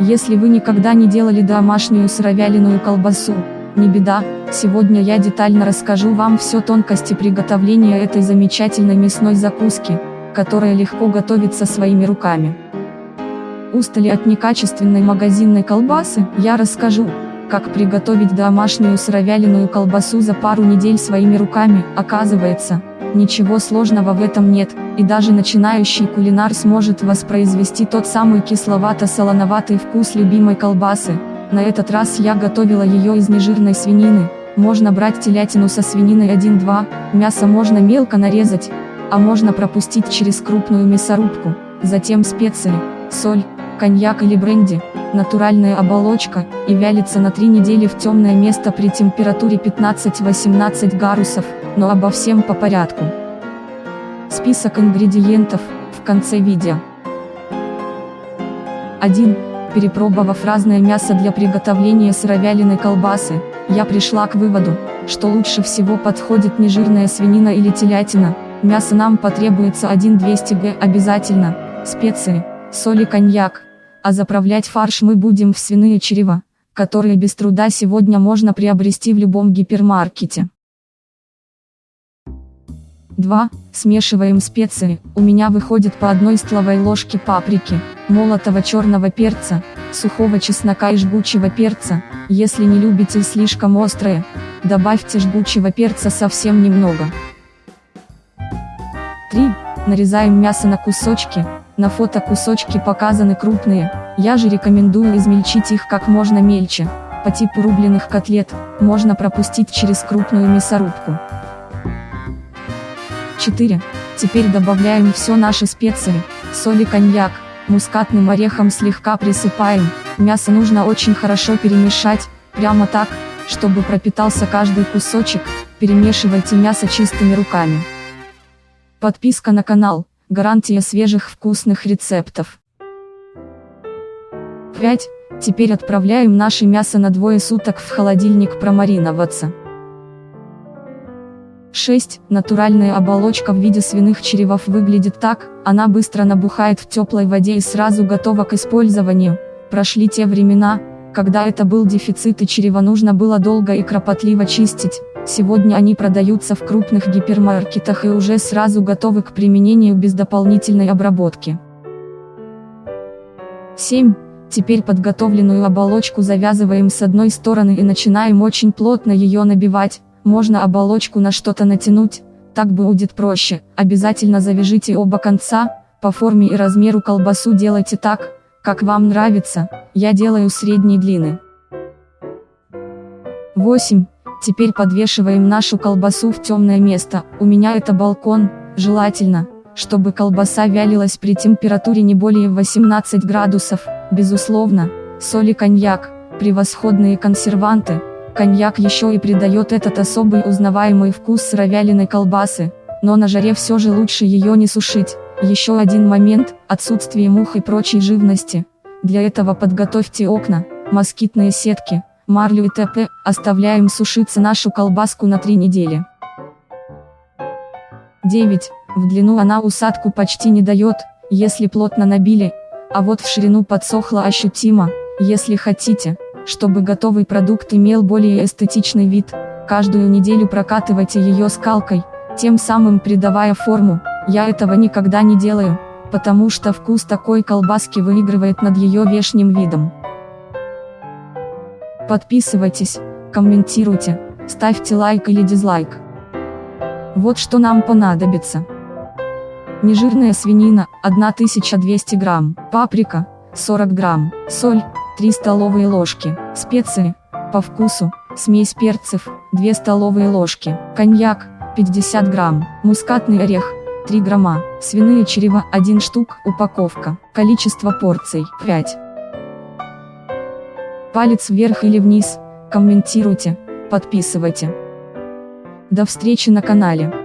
Если вы никогда не делали домашнюю сыровяленую колбасу, не беда, сегодня я детально расскажу вам все тонкости приготовления этой замечательной мясной закуски, которая легко готовится своими руками. Устали от некачественной магазинной колбасы, я расскажу, как приготовить домашнюю сыровяленую колбасу за пару недель своими руками, оказывается, ничего сложного в этом нет, и даже начинающий кулинар сможет воспроизвести тот самый кисловато-солоноватый вкус любимой колбасы. На этот раз я готовила ее из нежирной свинины, можно брать телятину со свининой 1-2, мясо можно мелко нарезать, а можно пропустить через крупную мясорубку, затем специи, соль, коньяк или бренди, натуральная оболочка, и вялится на 3 недели в темное место при температуре 15-18 градусов, но обо всем по порядку. Список ингредиентов, в конце видео. 1. Перепробовав разное мясо для приготовления сыровяленой колбасы, я пришла к выводу, что лучше всего подходит нежирная свинина или телятина, мясо нам потребуется 1-200 г обязательно, специи, соль и коньяк, а заправлять фарш мы будем в свиные чрева, которые без труда сегодня можно приобрести в любом гипермаркете. 2. Смешиваем специи, у меня выходит по одной столовой ложке паприки, молотого черного перца, сухого чеснока и жгучего перца, если не любите слишком острое, добавьте жгучего перца совсем немного. 3. Нарезаем мясо на кусочки, на фото кусочки показаны крупные, я же рекомендую измельчить их как можно мельче. По типу рубленых котлет, можно пропустить через крупную мясорубку. 4. Теперь добавляем все наши специи, соль и коньяк, мускатным орехом слегка присыпаем, мясо нужно очень хорошо перемешать, прямо так, чтобы пропитался каждый кусочек, перемешивайте мясо чистыми руками. Подписка на канал. Гарантия свежих вкусных рецептов. 5. Теперь отправляем наше мясо на двое суток в холодильник промариноваться. 6. Натуральная оболочка в виде свиных черевов выглядит так, она быстро набухает в теплой воде и сразу готова к использованию. Прошли те времена, когда это был дефицит и чрево нужно было долго и кропотливо чистить. Сегодня они продаются в крупных гипермаркетах и уже сразу готовы к применению без дополнительной обработки. 7. Теперь подготовленную оболочку завязываем с одной стороны и начинаем очень плотно ее набивать, можно оболочку на что-то натянуть, так будет проще, обязательно завяжите оба конца, по форме и размеру колбасу делайте так, как вам нравится, я делаю средней длины. 8. Теперь подвешиваем нашу колбасу в темное место, у меня это балкон, желательно, чтобы колбаса вялилась при температуре не более 18 градусов, безусловно, соль и коньяк, превосходные консерванты, коньяк еще и придает этот особый узнаваемый вкус сыровяленой колбасы, но на жаре все же лучше ее не сушить. Еще один момент, отсутствие мух и прочей живности. Для этого подготовьте окна, москитные сетки, марлю и т.п. Оставляем сушиться нашу колбаску на 3 недели. 9. В длину она усадку почти не дает, если плотно набили, а вот в ширину подсохла ощутимо, если хотите, чтобы готовый продукт имел более эстетичный вид, каждую неделю прокатывайте ее скалкой, тем самым придавая форму, я этого никогда не делаю, потому что вкус такой колбаски выигрывает над ее внешним видом. Подписывайтесь, комментируйте, ставьте лайк или дизлайк. Вот что нам понадобится. Нежирная свинина, 1200 грамм, паприка, 40 грамм, соль, 3 столовые ложки, специи, по вкусу, смесь перцев, 2 столовые ложки, коньяк, 50 грамм, мускатный орех, 3 грамма, свиные чрева 1 штук, упаковка, количество порций 5. Палец вверх или вниз, комментируйте, подписывайте. До встречи на канале.